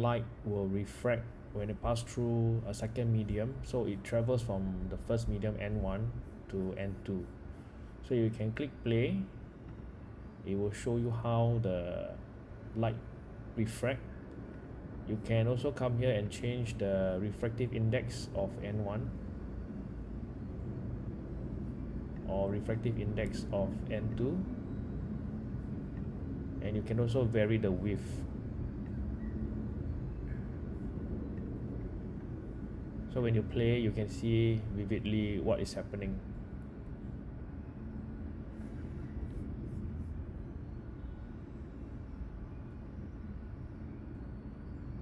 light will refract when it pass through a second medium. So it travels from the first medium n1 to n2 so you can click play. It will show you how the light refract. You can also come here and change the refractive index of n1 or refractive index of n2 and you can also vary the width so when you play you can see vividly what is happening